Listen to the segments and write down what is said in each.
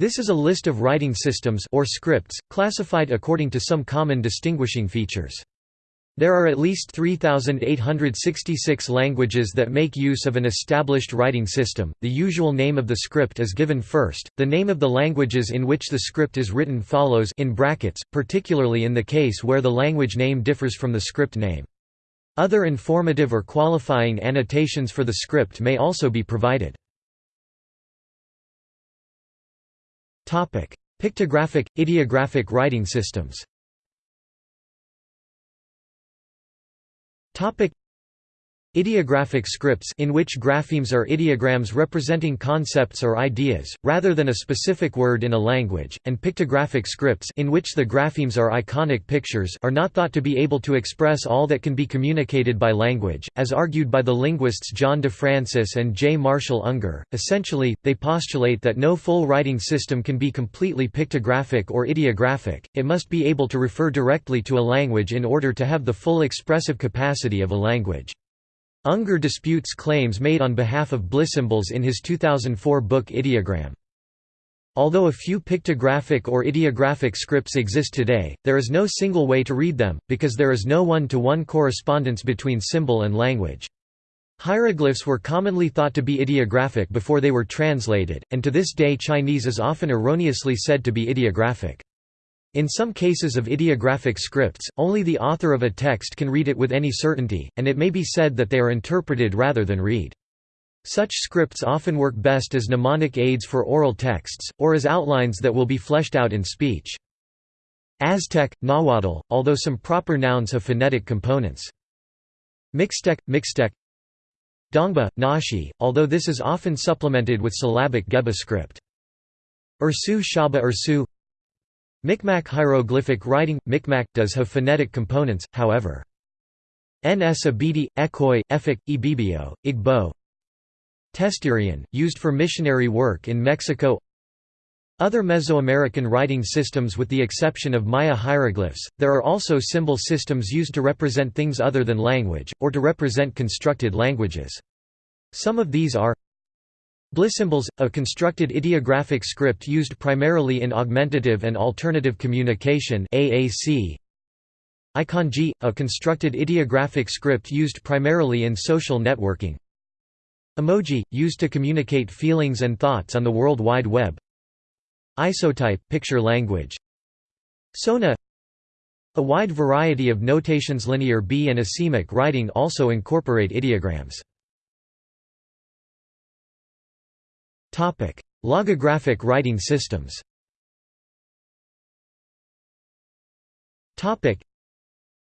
This is a list of writing systems or scripts, classified according to some common distinguishing features. There are at least 3,866 languages that make use of an established writing system. The usual name of the script is given first. The name of the languages in which the script is written follows in brackets, particularly in the case where the language name differs from the script name. Other informative or qualifying annotations for the script may also be provided. Pictographic, ideographic writing systems Ideographic scripts in which graphemes are ideograms representing concepts or ideas, rather than a specific word in a language, and pictographic scripts in which the graphemes are iconic pictures are not thought to be able to express all that can be communicated by language, as argued by the linguists John DeFrancis and J. Marshall Unger. Essentially, they postulate that no full writing system can be completely pictographic or ideographic, it must be able to refer directly to a language in order to have the full expressive capacity of a language. Unger disputes claims made on behalf of Blissymbols in his 2004 book Ideogram. Although a few pictographic or ideographic scripts exist today, there is no single way to read them, because there is no one-to-one -one correspondence between symbol and language. Hieroglyphs were commonly thought to be ideographic before they were translated, and to this day Chinese is often erroneously said to be ideographic. In some cases of ideographic scripts, only the author of a text can read it with any certainty, and it may be said that they are interpreted rather than read. Such scripts often work best as mnemonic aids for oral texts, or as outlines that will be fleshed out in speech. Aztec, Nahuatl, although some proper nouns have phonetic components. Mixtec, Mixtec Dongba, Naxi, although this is often supplemented with syllabic Geba script. Ersu Shaba Ersu Micmac hieroglyphic writing – Micmac does have phonetic components, however. Nsibidi, Ekoi, Efik, Ibibio, Igbo Testerian, used for missionary work in Mexico Other Mesoamerican writing systems with the exception of Maya hieroglyphs, there are also symbol systems used to represent things other than language, or to represent constructed languages. Some of these are Blissymbols, a constructed ideographic script used primarily in augmentative and alternative communication AAC. Iconji, a constructed ideographic script used primarily in social networking. Emoji, used to communicate feelings and thoughts on the World Wide Web. Isotype, picture language. Sona A wide variety of notations linear B and asemic writing also incorporate ideograms. Logographic writing systems.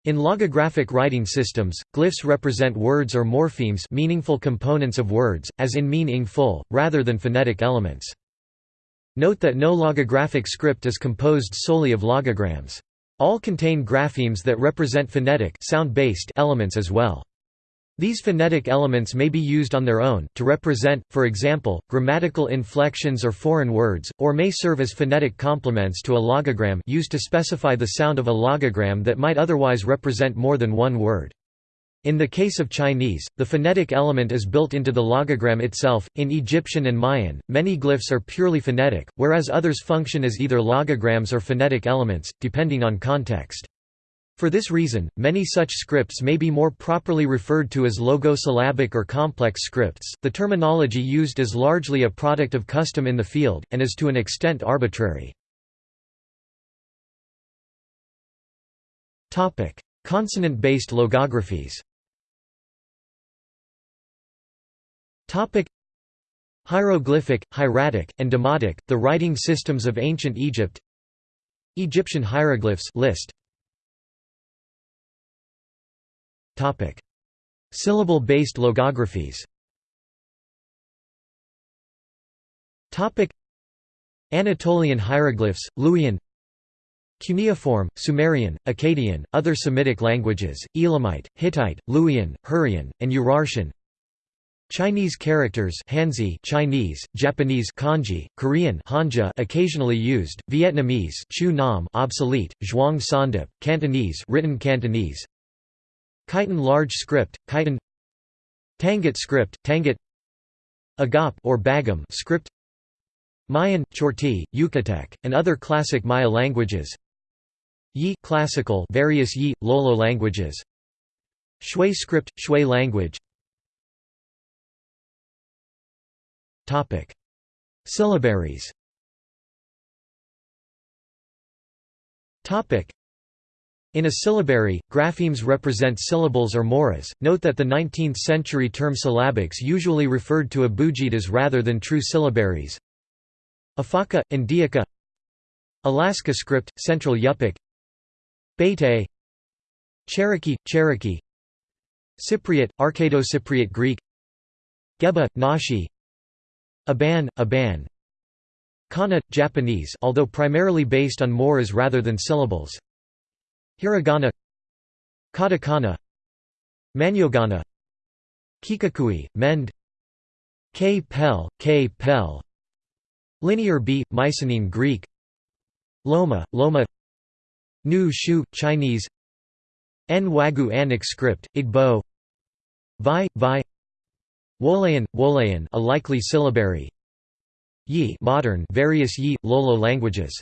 In logographic writing systems, glyphs represent words or morphemes meaningful components of words, as in mean ing full, rather than phonetic elements. Note that no logographic script is composed solely of logograms. All contain graphemes that represent phonetic sound-based elements as well. These phonetic elements may be used on their own, to represent, for example, grammatical inflections or foreign words, or may serve as phonetic complements to a logogram used to specify the sound of a logogram that might otherwise represent more than one word. In the case of Chinese, the phonetic element is built into the logogram itself. In Egyptian and Mayan, many glyphs are purely phonetic, whereas others function as either logograms or phonetic elements, depending on context. For this reason, many such scripts may be more properly referred to as logosyllabic or complex scripts. The terminology used is largely a product of custom in the field, and is to an extent arbitrary. Consonant-based logographies Hieroglyphic, hieratic, and demotic, the writing systems of ancient Egypt Egyptian hieroglyphs list Syllable-based logographies. Anatolian hieroglyphs, Luwian. Cuneiform, Sumerian, Akkadian, other Semitic languages, Elamite, Hittite, Luwian, Hurrian, and Urartian Chinese characters Hanzi Chinese, Japanese Kanji, Korean Hanja occasionally used, Vietnamese Chu Nam obsolete, Zhuang Sawndip, Cantonese written Cantonese Khitan large script, Khitan Tangut script, Tangut Agap or Bagam script Mayan, Chorti, Yucatec, and other classic Maya languages Yi classical various Yi, Lolo languages Shui script, Shui language Syllabaries in a syllabary, graphemes represent syllables or moras. Note that the 19th century term syllabics usually referred to abugidas rather than true syllabaries. Afaka, Indica Alaska script, Central Yupik. Bete Cherokee, Cherokee. Cypriot, Arcado-Cypriot Greek. Geba, Naxi. Aban, Aban. Kana, Japanese although primarily based on moras rather than syllables Hiragana Katakana Manyogana Kikakui, Mende K. Pel, K. Pel Linear B, Mycenaean Greek Loma, Loma Nu Shu, Chinese Nwagu Aneke script, Igbo Vi, Vi Wolayan, Wolayan a likely syllabary Yi modern various Yi, Lolo languages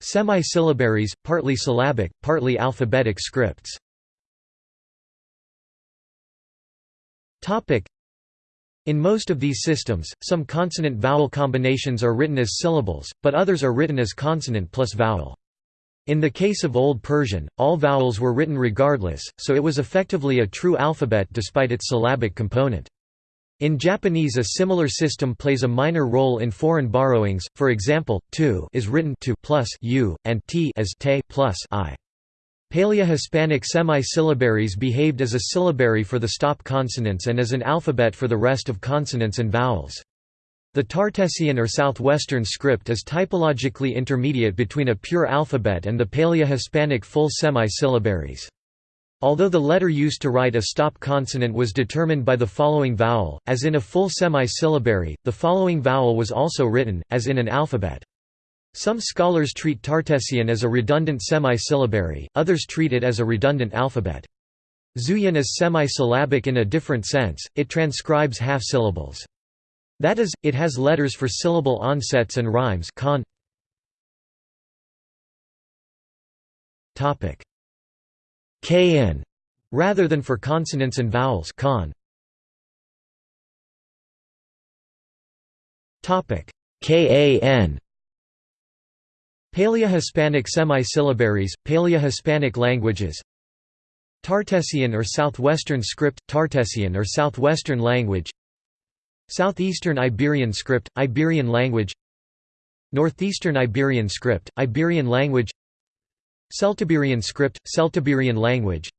Semi-syllabaries, partly syllabic, partly alphabetic scripts in most of these systems, some consonant-vowel combinations are written as syllables, but others are written as consonant plus vowel. In the case of Old Persian, all vowels were written regardless, so it was effectively a true alphabet despite its syllabic component. In Japanese a similar system plays a minor role in foreign borrowings, for example, tu is written to plus u, and t as te plus i. Paleo-Hispanic semi-syllabaries behaved as a syllabary for the stop consonants and as an alphabet for the rest of consonants and vowels. The Tartessian or Southwestern script is typologically intermediate between a pure alphabet and the Paleo-Hispanic full semi-syllabaries. Although the letter used to write a stop consonant was determined by the following vowel, as in a full semi-syllabary, the following vowel was also written, as in an alphabet. Some scholars treat Tartessian as a redundant semi-syllabary, others treat it as a redundant alphabet. Zhuyin is semi-syllabic in a different sense, it transcribes half-syllables. That is, it has letters for syllable onsets and rhymes con. Kn rather than for consonants and vowels con. Topic. KAN Paleo-Hispanic semi-syllabaries, Paleo-Hispanic languages. Tartessian or Southwestern script, Tartessian or Southwestern language. Southeastern Iberian script, Iberian language. Northeastern Iberian script, Iberian language Celtiberian script, Celtiberian language.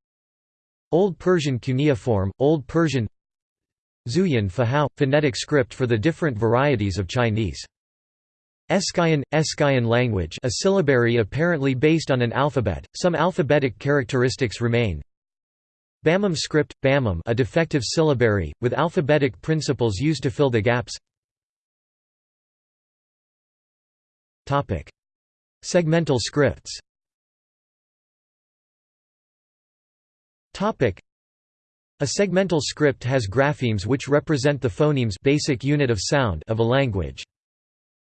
Old Persian cuneiform, Old Persian. Zhuyin Fuhao, phonetic script for the different varieties of Chinese. Eskayan, Eskayan language a syllabary apparently based on an alphabet, some alphabetic characteristics remain. Bamum script, Bamum a defective syllabary, with alphabetic principles used to fill the gaps. Segmental scripts A segmental script has graphemes which represent the phonemes basic unit of sound of a language.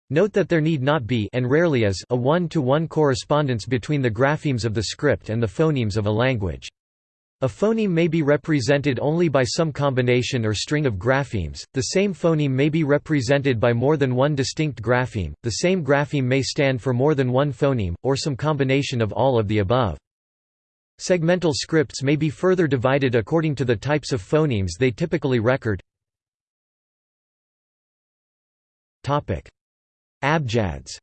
Note that there need not be and rarely is a one-to-one -one correspondence between the graphemes of the script and the phonemes of a language. A phoneme may be represented only by some combination or string of graphemes, the same phoneme may be represented by more than one distinct grapheme, the same grapheme may stand for more than one phoneme, or some combination of all of the above. Segmental scripts may be further divided according to the types of phonemes they typically record. Abjads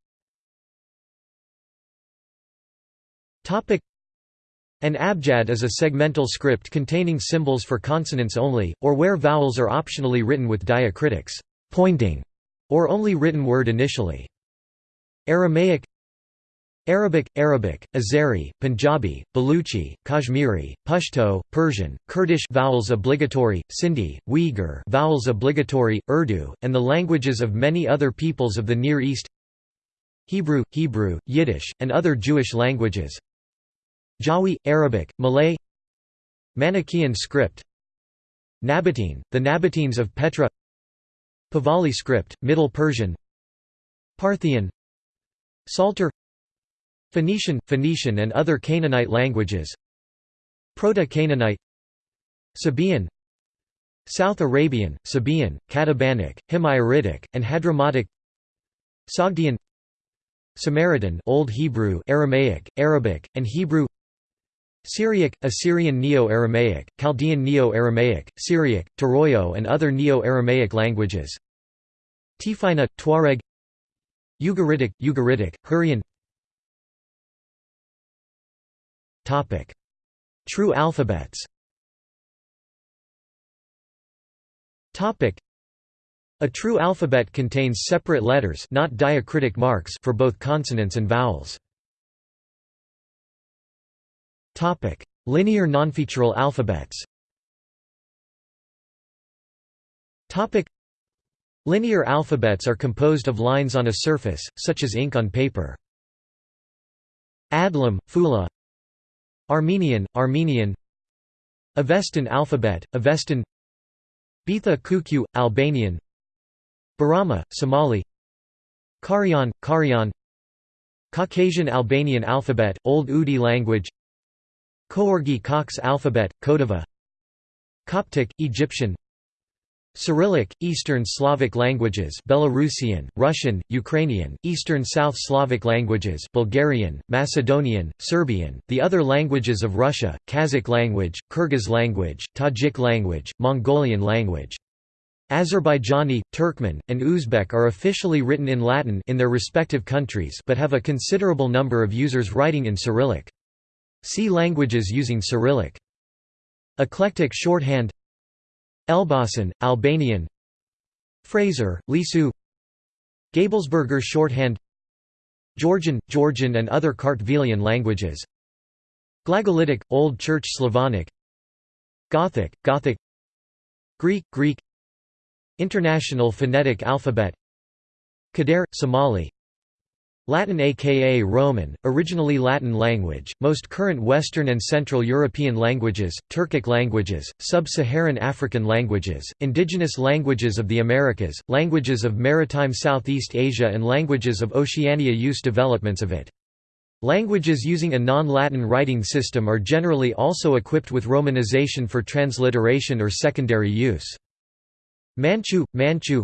An abjad is a segmental script containing symbols for consonants only, or where vowels are optionally written with diacritics pointing", or only written word initially. Aramaic Arabic, Arabic, Azeri, Punjabi, Baluchi, Kashmiri, Pashto, Persian, Kurdish vowels obligatory, Sindhi, Uyghur vowels obligatory, Urdu, and the languages of many other peoples of the Near East. Hebrew, Hebrew, Yiddish, and other Jewish languages. Jawi, Arabic, Malay. Manichaean script. Nabatean, the Nabateans of Petra. Pahlavi script, Middle Persian. Parthian. Psalter Phoenician, Phoenician and other Canaanite languages. Proto-Canaanite. Sabaean. South Arabian, Sabaean, Qatabanic, Himyaritic, and Hadramautic Sogdian. Samaritan Old Hebrew Aramaic, Arabic, and Hebrew. Syriac, Assyrian Neo-Aramaic, Chaldean Neo-Aramaic, Syriac, Turoyo and other Neo-Aramaic languages. Tifinagh, Tuareg. Ugaritic, Ugaritic, Hurrian True alphabets. A true alphabet contains separate letters not diacritic marks for both consonants and vowels. Linear nonfeatural alphabets. Linear alphabets are composed of lines on a surface, such as ink on paper. Adlam, Fula Armenian, Armenian. Avestan alphabet, Avestan. Beitha Kukju, Albanian. Borama, Somali. Carian, Carian Caucasian Albanian alphabet, Old Udi language. Coorgi-Cox alphabet, Kodava. Coptic, Egyptian Cyrillic, Eastern Slavic languages Belarusian, Russian, Ukrainian, Eastern South Slavic languages Bulgarian, Macedonian, Serbian, the other languages of Russia, Kazakh language, Kyrgyz language, Tajik language, Mongolian language. Azerbaijani, Turkmen, and Uzbek are officially written in Latin in their respective countries but have a considerable number of users writing in Cyrillic. See languages using Cyrillic. Eclectic shorthand Elbasan, Albanian. Fraser, Lisu. Gabelsberger shorthand. Georgian, Georgian and other Kartvelian languages. Glagolitic, Old Church Slavonic. Gothic, Gothic. Greek, Greek. International Phonetic Alphabet. Kaddare, Somali Latin aka Roman, originally Latin language, most current Western and Central European languages, Turkic languages, Sub-Saharan African languages, indigenous languages of the Americas, languages of maritime Southeast Asia and languages of Oceania use developments of it. Languages using a non-Latin writing system are generally also equipped with romanization for transliteration or secondary use. Manchu, Manchu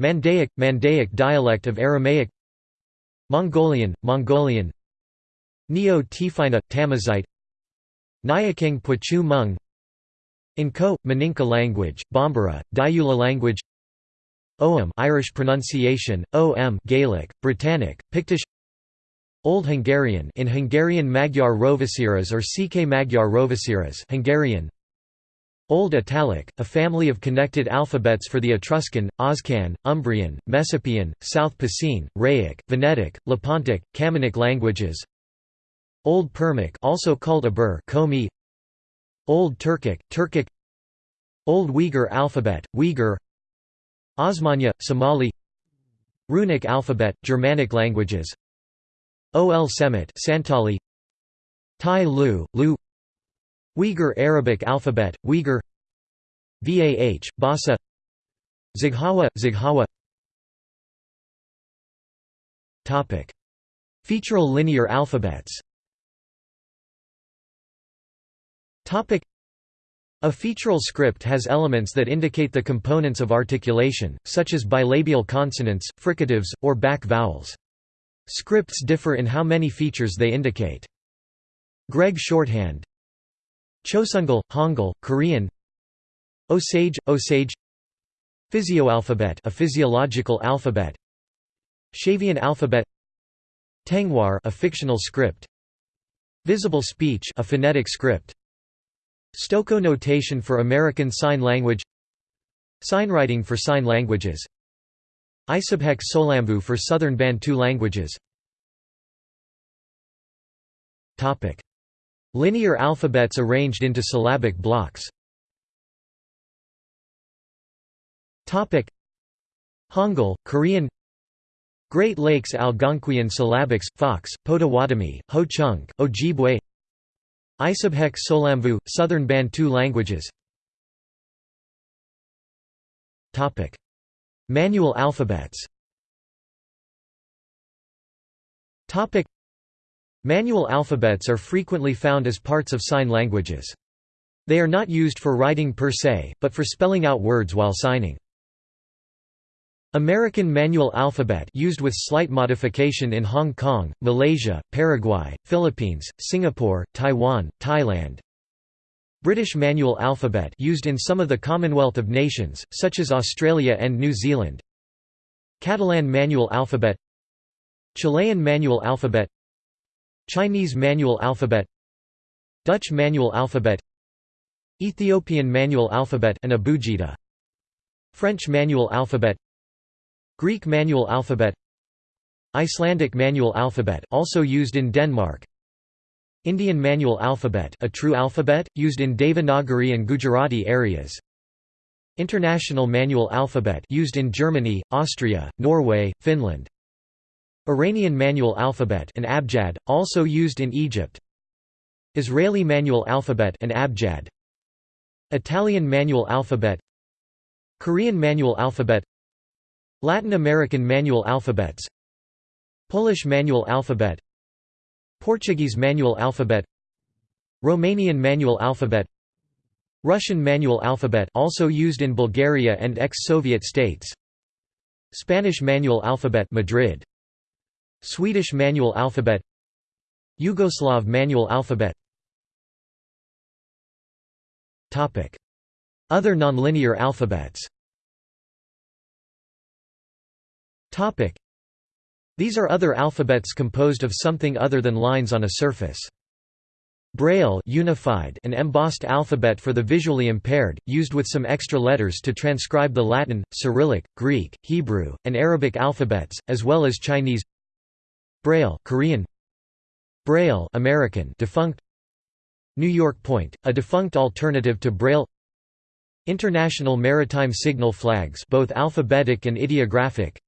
Mandaic, Mandaic dialect of Aramaic Mongolian, Mongolian. Neo-Tifinagh, Tamazight Nyiakeng Puachue Hmong. N'Ko, Maninka language, Bambara, Diula language. Ogham Irish pronunciation, O-M Gaelic, Brittonic, Pictish. Old Hungarian in Hungarian Magyar Rovasiras or CK Magyar Rovasiras Hungarian Old Italic, a family of connected alphabets for the Etruscan, Oscan, Umbrian, Messapian, South Picene, Rhaic, Venetic, Lepontic, Camunic languages. Old Permic also called Abur Komi. Old Turkic, Turkic. Old Uyghur alphabet, Uyghur. Osmanya, Somali. Runic alphabet, Germanic languages. Ol Semit Santali Tai Lu, Lu Uyghur Arabic alphabet, Uyghur Vah, Basa Zaghawa, Zaghawa Featural linear alphabets a featural script has elements that indicate the components of articulation, such as bilabial consonants, fricatives, or back vowels. Scripts differ in how many features they indicate. Gregg shorthand Chosungal, Hangul, Korean. Osage, Osage. Physioalphabet a physiological alphabet. Shavian alphabet. Tengwar a fictional script. Visible speech a phonetic script. Stokoe notation for American Sign Language. Signwriting for sign languages. Isibheqe Sohlamvu for Southern Bantu languages Linear alphabets arranged into syllabic blocks. Hangul, Korean Great Lakes Algonquian syllabics, Fox, Potawatomi, Ho Chunk, Ojibwe Isibheqe Sohlamvu, Southern Bantu languages Manual alphabets Manual alphabets are frequently found as parts of sign languages. They are not used for writing per se, but for spelling out words while signing. American Manual Alphabet used with slight modification in Hong Kong, Malaysia, Paraguay, Philippines, Singapore, Taiwan, Thailand. British Manual Alphabet used in some of the Commonwealth of Nations, such as Australia and New Zealand. Catalan Manual Alphabet Chilean Manual Alphabet Chinese Manual Alphabet Dutch Manual Alphabet Ethiopian Manual Alphabet and Abugida French Manual Alphabet Greek manual alphabet Icelandic manual alphabet also used in Denmark Indian manual alphabet a true alphabet, used in Devanagari and Gujarati areas International manual alphabet used in Germany, Austria, Norway, Finland Iranian manual alphabet an abjad, also used in Egypt. Israeli manual alphabet an abjad. Italian manual alphabet. Korean manual alphabet. Latin American manual alphabets. Polish manual alphabet. Portuguese manual alphabet. Romanian manual alphabet. Russian manual alphabet also used in Bulgaria and ex-Soviet states. Spanish manual alphabet Madrid Swedish manual alphabet Yugoslav manual alphabet Other nonlinear alphabets. These are other alphabets composed of something other than lines on a surface. Braille unified an embossed alphabet for the visually impaired, used with some extra letters to transcribe the Latin, Cyrillic, Greek, Hebrew, and Arabic alphabets, as well as Chinese Braille Korean Braille American defunct New York Point, a defunct alternative to Braille International Maritime Signal Flags both alphabetic and ideographic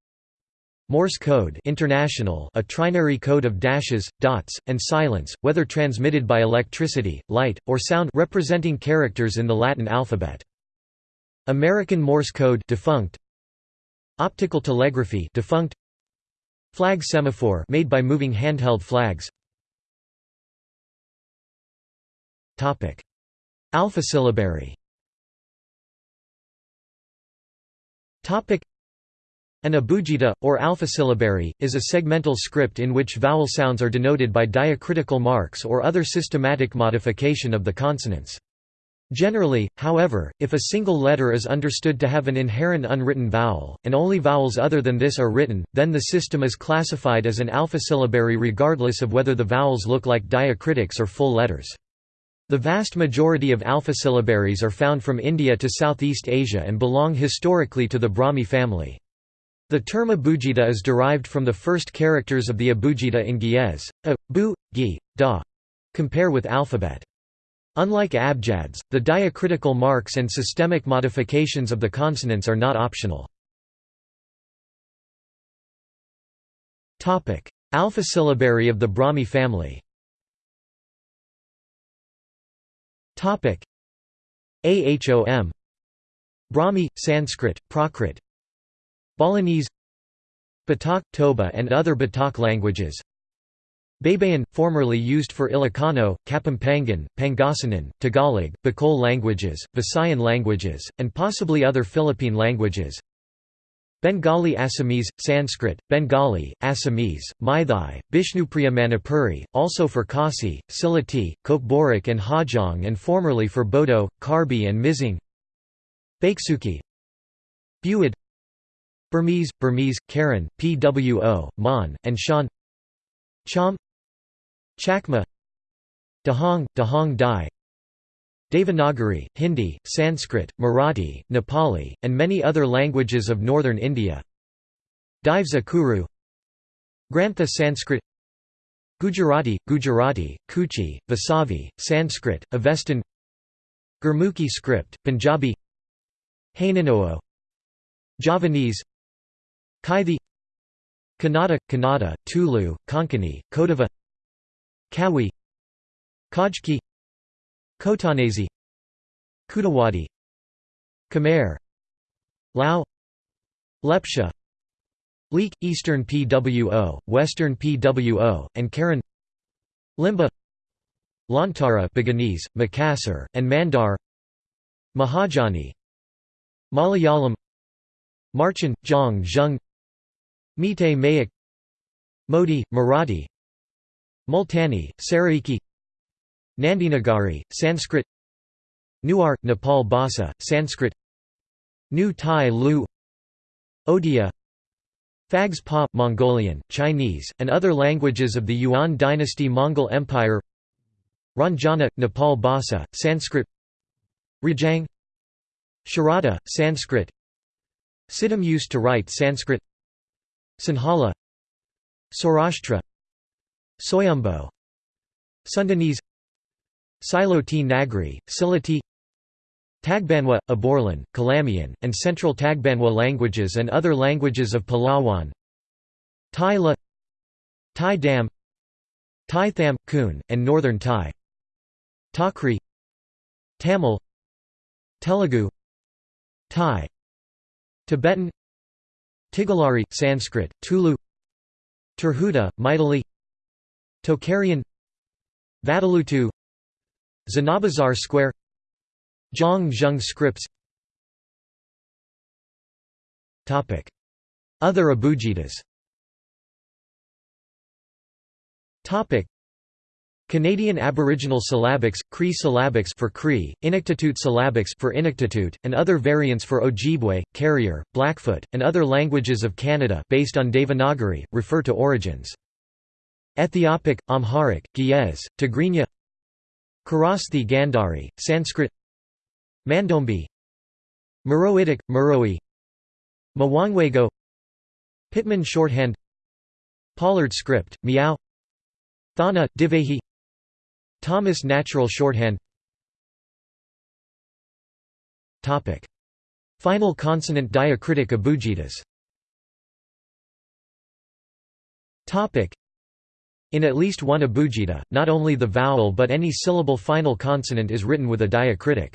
Morse code international a trinary code of dashes, dots, and silence, whether transmitted by electricity, light, or sound representing characters in the Latin alphabet. American Morse code defunct. Optical telegraphy defunct. Flag semaphore made by moving handheld flags. Topic: Alphasyllabary. Topic: an abugida, or alphasyllabary, is a segmental script in which vowel sounds are denoted by diacritical marks or other systematic modification of the consonants. Generally, however, if a single letter is understood to have an inherent unwritten vowel, and only vowels other than this are written, then the system is classified as an alphasyllabary regardless of whether the vowels look like diacritics or full letters. The vast majority of alphasyllabaries are found from India to Southeast Asia and belong historically to the Brahmi family. The term abugida is derived from the first characters of the abugida in Ge'ez, a, bu, gi, da. Compare with alphabet. Unlike abjads, the diacritical marks and systemic modifications of the consonants are not optional. Alphasyllabary of the Brahmi family. Ahom Brahmi, Sanskrit, Prakrit. Balinese. Batak, Toba and other Batak languages Baybayin, formerly used for Ilocano, Kapampangan, Pangasinan, Tagalog, Bicol languages, Visayan languages, and possibly other Philippine languages. Bengali Assamese, Sanskrit, Bengali, Assamese, Meitei, Bishnupriya Manipuri, also for Khasi, Sylheti, Kokborok and Hajong and formerly for Bodo, Karbi and Mizing. Bhaiksuki Buid Burmese, Burmese, Karen, Pwo, Mon, and Shan. Cham Chakma Dahong, Dahong Dai Devanagari, Hindi, Sanskrit, Marathi, Nepali, and many other languages of northern India. Dives Akuru Grantha Sanskrit Gujarati, Gujarati, Kutchi, Vasavi, Sanskrit, Avestan Gurmukhi script, Punjabi Hanunoo Javanese Kaithi Kannada, Kannada, Tulu, Konkani, Kodava Kawi Khojki Khotanese Khudawadi Khmer Lao Lepcha Leek, Eastern PWO, Western PWO, and Karen Limbu Lontara Buginese, Makassar, and Mandar Mahajani Malayalam Marchen, Zhang Zhung Meitei Mayek Modi, Marathi Multani, Saraiki Nandinagari, Sanskrit Newar, Nepal Bhasa, Sanskrit New Tai Lue Odia Phags Pa, Mongolian, Chinese, and other languages of the Yuan dynasty Mongol Empire Ranjana, Nepal Bhasa, Sanskrit Rejang Sharada, Sanskrit Siddham used to write Sanskrit Sinhala Saurashtra Soyumbo Sundanese. Syloti Nagri, Silati Tagbanwa, Aborlan, Kalamian, and Central Tagbanwa languages and other languages of Palawan. Thai Thai Dam. Thai Tham, Kun, and Northern Thai. Takri Tamil. Telugu. Thai. Tibetan. Tigalari, Sanskrit, Tulu. Tirhuta, Maithili Tocharian Vatteluttu Zanabazar Square Zhang scripts. Other abugidas Canadian Aboriginal syllabics, Cree syllabics for Cree, Inuktitut syllabics for Inuktitut, and other variants for Ojibwe, Carrier, Blackfoot, and other languages of Canada based on Devanagari, refer to origins. Ethiopic, Amharic, Ge'ez, Tigrinya Kharosthi Gandhari, Sanskrit Mandombe Meroitic, Meroe Mwangwego Pitman shorthand Pollard script, Miao Thaana, Divehi Thomas Natural Shorthand. Final consonant diacritic abugidas in at least one abugida, not only the vowel but any syllable final consonant is written with a diacritic.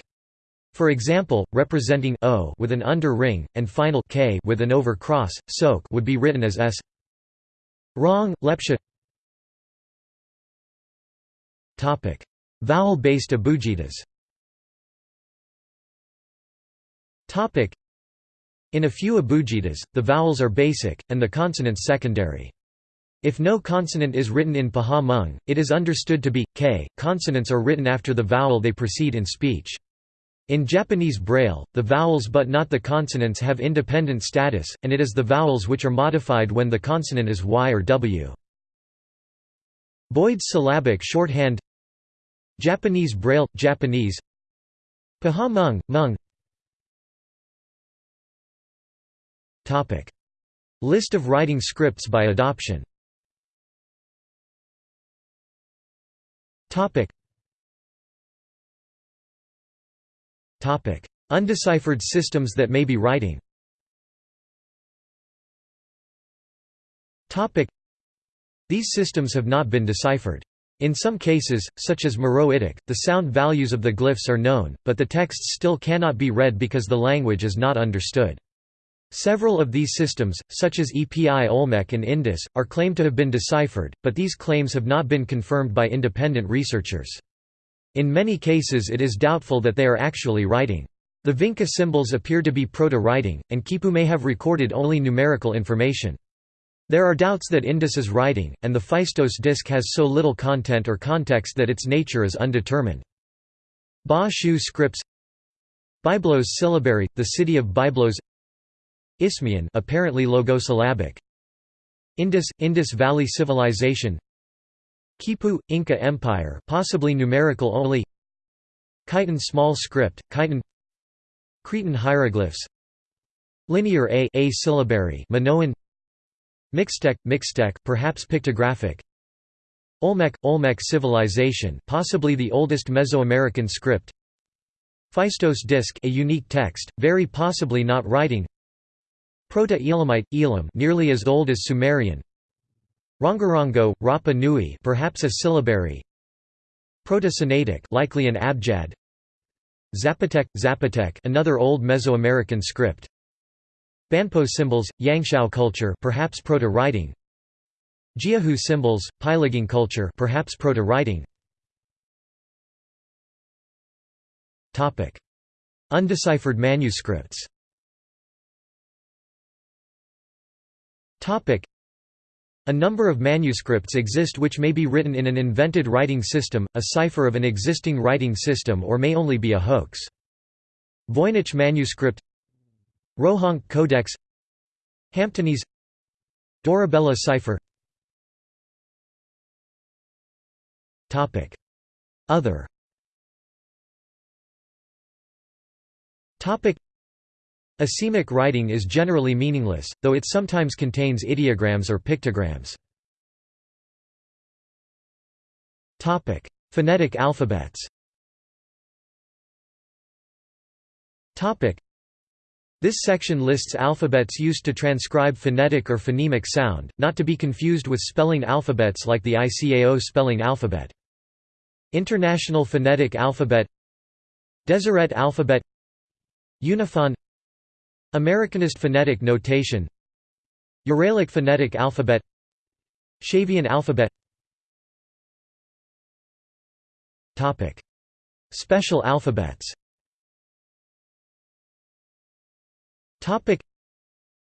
For example, representing o with an under ring, and final k with an over cross, soak would be written as s. Wrong, Lepcha Vowel-based abugidas In a few abugidas, the vowels are basic, and the consonants secondary. If no consonant is written in Pahawh Hmong, it is understood to be, k. Consonants are written after the vowel they precede in speech. In Japanese Braille, the vowels but not the consonants have independent status, and it is the vowels which are modified when the consonant is y or w. Boyd's syllabic shorthand Japanese Braille – Japanese Pahawh Hmong, Hmong List of writing scripts by adoption Undeciphered systems that may be writing These systems have not been deciphered. In some cases, such as Meroitic, the sound values of the glyphs are known, but the texts still cannot be read because the language is not understood. Several of these systems, such as Epi-Olmec and Indus, are claimed to have been deciphered, but these claims have not been confirmed by independent researchers. In many cases it is doubtful that they are actually writing. The Vinca symbols appear to be proto-writing, and Kipu may have recorded only numerical information. There are doubts that Indus is writing, and the Phaistos disk has so little content or context that its nature is undetermined. Ba Shu scripts Byblos syllabary, the city of Byblos Isthmian apparently logosyllabic. Indus – Indus Valley Civilization. Kipu – Inca Empire possibly numerical only. Khitan small script, Khitan. Cretan hieroglyphs. Linear A, A syllabary Minoan. Mixtec, Mixtec perhaps pictographic. Olmec, Olmec civilization possibly the oldest Mesoamerican script. Phaistos disk a unique text, very possibly not writing Proto-Elamite, Elam nearly as old as Sumerian. Rongorongo, Rapa Nui perhaps a syllabary. Proto-Sinaitic likely an abjad. Zapotec, Zapotec another old Mesoamerican script. Banpo symbols, Yangshao culture perhaps proto-writing. Jiahu symbols, Peiligang culture perhaps proto-writing. Topic. Undeciphered manuscripts a number of manuscripts exist which may be written in an invented writing system, a cipher of an existing writing system or may only be a hoax. Voynich manuscript Rohonc Codex Hamptonese Dorabella cipher Other Asemic writing is generally meaningless, though it sometimes contains ideograms or pictograms. Phonetic alphabets. This section lists alphabets used to transcribe phonetic or phonemic sound, not to be confused with spelling alphabets like the ICAO spelling alphabet. International Phonetic Alphabet. Deseret alphabet. Unifon Americanist phonetic notation. Uralic phonetic alphabet. Shavian alphabet. Special alphabets.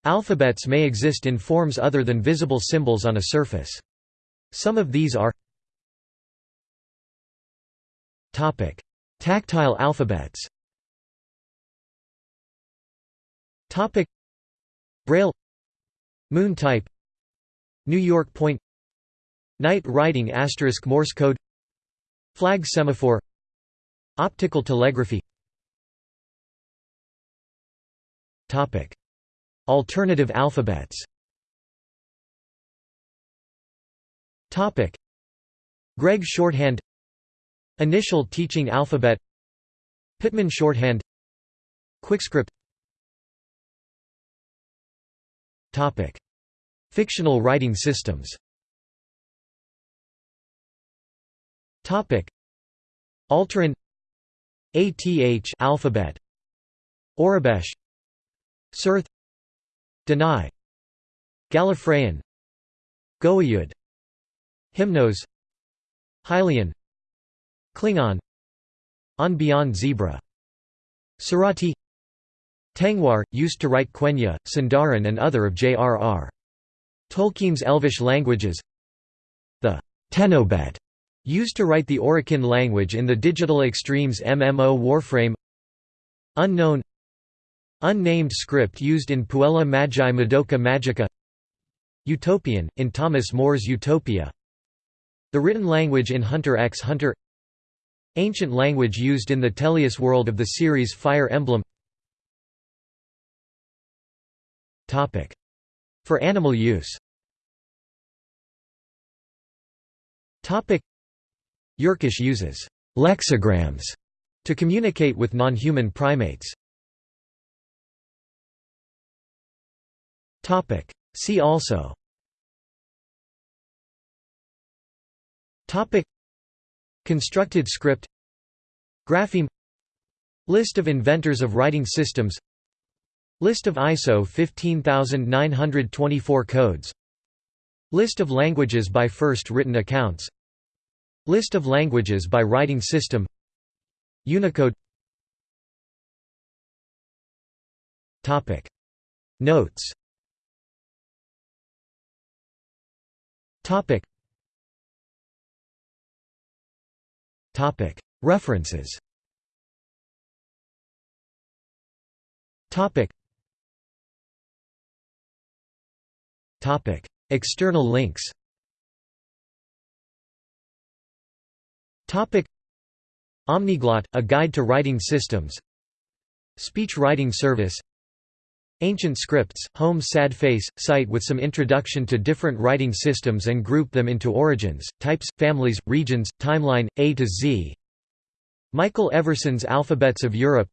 Alphabets may exist in forms other than visible symbols on a surface. Some of these are Tactile alphabets Topic. Braille. Moon type. New York point. Night writing asterisk Morse code. Flag semaphore. Optical telegraphy. Topic. Alternative alphabets. Topic. Gregg shorthand. Initial teaching alphabet. Pitman shorthand. Quickscript Fictional writing systems. Topic: Alteran. ATH alphabet. Aurebesh Surth Dani Gallifreyan. Goa'uld. Hymnos. Hylian. Klingon. On Beyond Zebra. Sarati Tengwar, used to write Quenya, Sindarin and other of J.R.R. Tolkien's Elvish languages. The Tennobet, used to write the Orokin language in the Digital Extremes MMO Warframe. Unknown. Unnamed script used in Puella Magi Madoka Magica. Utopian, in Thomas More's Utopia. The written language in Hunter x Hunter. Ancient language used in the Tellius world of the series Fire Emblem For animal use. Yerkes uses «lexigrams» to communicate with non-human primates. See also. Constructed script. Grapheme. List of inventors of writing systems List of ISO 15924 codes. List of languages by first written accounts. List of languages by writing system. Unicode. Topic. Notes. Topic. Topic. References. Topic External links Omniglot, a guide to writing systems. Speech writing service. Ancient Scripts, Home Sad Face, site with some introduction to different writing systems and group them into origins, types, families, regions, timeline, A to Z. Michael Everson's Alphabets of Europe.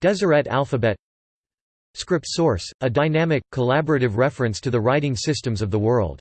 Deseret alphabet Script source, a dynamic, collaborative reference to the writing systems of the world